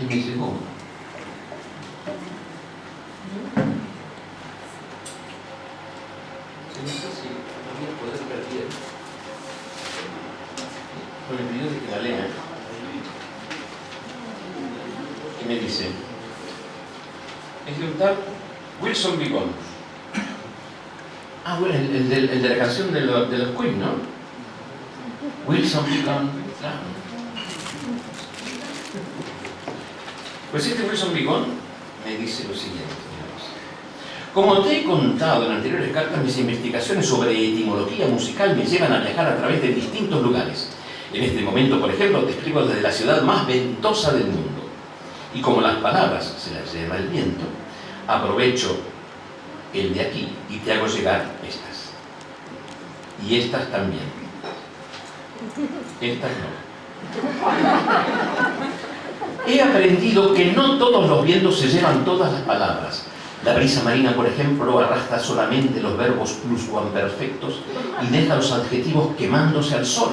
Y me dice, ¿cómo? no sé si lo voy a poder bien. Con el video de que la lea. Y me dice, tal Wilson Bigón. Ah, bueno, el, el de, la canción de, lo- de los Queen, ¿no? Wilson Bigón. Pues este Wilson Bigón me dice lo siguiente. Como te he contado en anteriores cartas, mis investigaciones sobre etimología musical me llevan a viajar a través de distintos lugares. En este momento, por ejemplo, te escribo desde la ciudad más ventosa del mundo. Y como las palabras se las lleva el viento, aprovecho el de aquí y te hago llegar estas. Y estas también. Estas no. He aprendido que no todos los vientos se llevan todas las palabras. La brisa marina, por ejemplo, arrastra solamente los verbos pluscuamperfectos y deja los adjetivos quemándose al sol,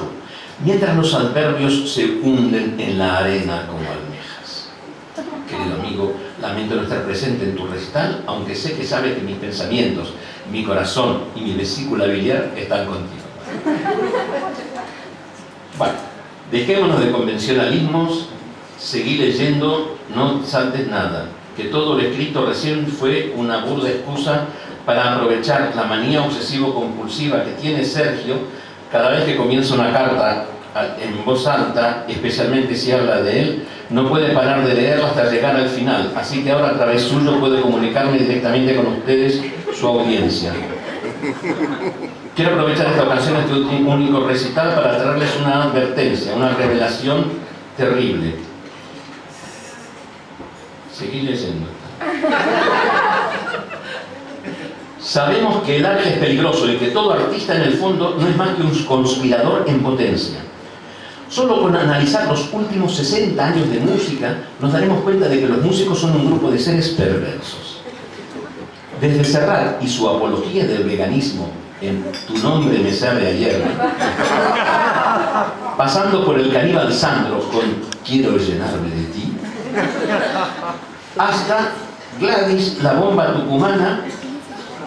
mientras los adverbios se hunden en la arena como almejas. Querido amigo, lamento no estar presente en tu recital, aunque sé que sabes que mis pensamientos, mi corazón y mi vesícula biliar están contigo. Bueno, dejémonos de convencionalismos, seguí leyendo, no saltes nada, que todo lo escrito recién fue una burda excusa para aprovechar la manía obsesivo-compulsiva que tiene Sergio cada vez que comienza una carta en voz alta, especialmente si habla de él, no puede parar de leerla hasta llegar al final, así que ahora a través suyo puede comunicarme directamente con ustedes, su audiencia. Quiero aprovechar esta ocasión, este único recital, para traerles una advertencia, una revelación terrible. Seguí leyendo. Sabemos que el arte es peligroso y que todo artista en el fondo no es más que un conspirador en potencia. Solo con analizar los últimos 60 años de música nos daremos cuenta de que los músicos son un grupo de seres perversos. Desde Serrat y su apología del veganismo en Tu nombre me sabe a hierba, pasando por el caníbal Sandro con Quiero llenarme de ti, hasta Gladys, la bomba tucumana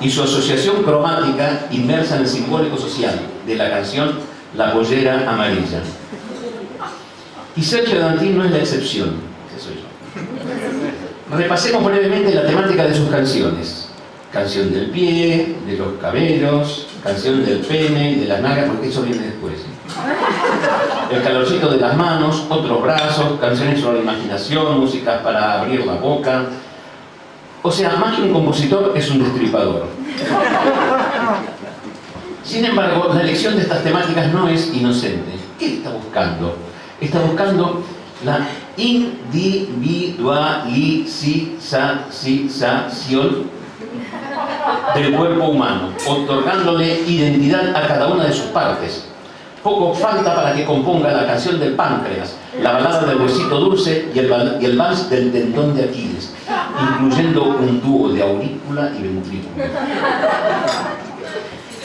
y su asociación cromática inmersa en el simbólico social de la canción La pollera amarilla. Y Sergio Dantín no es la excepción, ese soy yo. Repasemos brevemente la temática de sus canciones. Canción del pie, de los cabellos, canción del pene y de las nalgas, porque eso viene después. El calorcito de las manos, otros brazos, canciones sobre la imaginación, músicas para abrir la boca. O sea, más que un compositor, es un destripador. Sin embargo, la elección de estas temáticas no es inocente. ¿Qué está buscando? Está buscando la individualización del cuerpo humano, otorgándole identidad a cada una de sus partes. Poco falta para que componga la canción del páncreas, la balada del huesito dulce y el, y el vals del tendón de Aquiles, incluyendo un dúo de aurícula y ventrículo.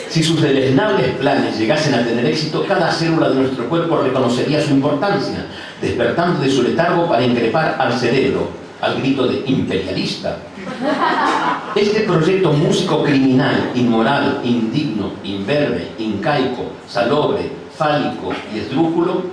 Si sus deleznables planes llegasen a tener éxito, cada célula de nuestro cuerpo reconocería su importancia, despertando de su letargo para increpar al cerebro, al grito de imperialista. Este proyecto músico criminal, inmoral, indigno, imberbe, incaico, salobre, fálico y esdrújulo,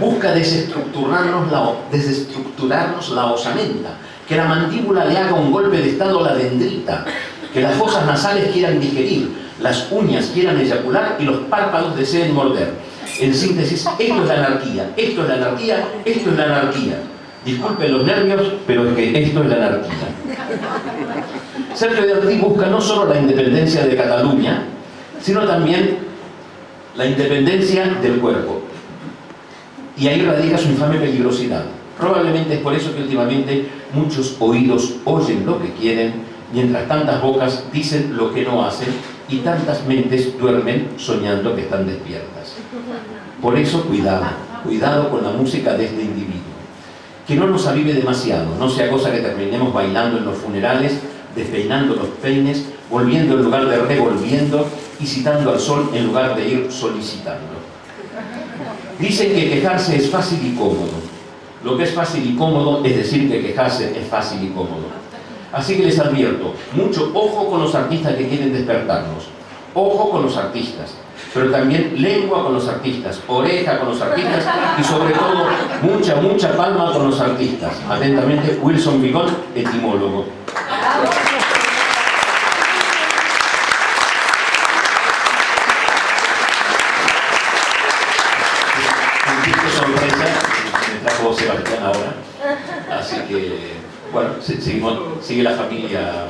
busca desestructurarnos la, desestructurarnos la osamenta, que la mandíbula le haga un golpe de estado a la dendrita, que las fosas nasales quieran digerir, las uñas quieran eyacular y los párpados deseen morder. En síntesis, esto es la anarquía, esto es la anarquía, esto es la anarquía. Disculpen los nervios, pero es que esto es la anarquía. Sergio de Artí busca no solo la independencia de Cataluña, sino también la independencia del cuerpo. Y ahí radica su infame peligrosidad. Probablemente es por eso que últimamente muchos oídos oyen lo que quieren, mientras tantas bocas dicen lo que no hacen y tantas mentes duermen soñando que están despiertas. Por eso cuidado, cuidado con la música de este individuo. Que no nos avive demasiado, no sea cosa que terminemos bailando en los funerales, despeinando los peines, volviendo en lugar de revolviendo y citando al sol en lugar de ir solicitando. Dicen que quejarse es fácil y cómodo. Lo que es fácil y cómodo es decir que quejarse es fácil y cómodo. Así que les advierto, mucho ojo con los artistas que quieren despertarnos. Ojo con los artistas, pero también lengua con los artistas, oreja con los artistas y sobre todo mucha, mucha palma con los artistas. Atentamente, Wilson Vigón, etimólogo. Ahora. Así que, bueno, seguimos, sigue la familia.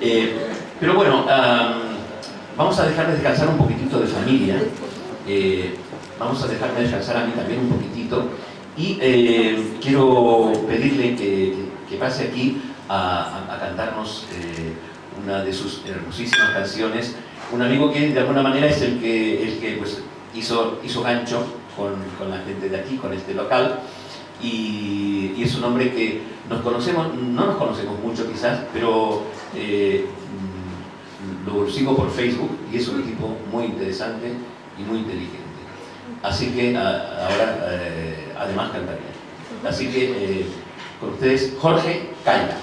Eh, pero bueno, vamos a dejar de descansar un poquitito de familia. Eh, vamos a dejar de descansar a mí también un poquitito. Y eh, quiero pedirle que, pase aquí a, cantarnos una de sus hermosísimas canciones. Un amigo que de alguna manera es el que, el que pues, hizo, hizo gancho con, la gente de aquí, con este local, y, es un hombre que nos conocemos, no nos conocemos mucho quizás, pero eh, lo sigo por Facebook y es un tipo muy interesante y muy inteligente. Así que ahora eh, además cantaría. Así que eh, con ustedes Jorge Calla.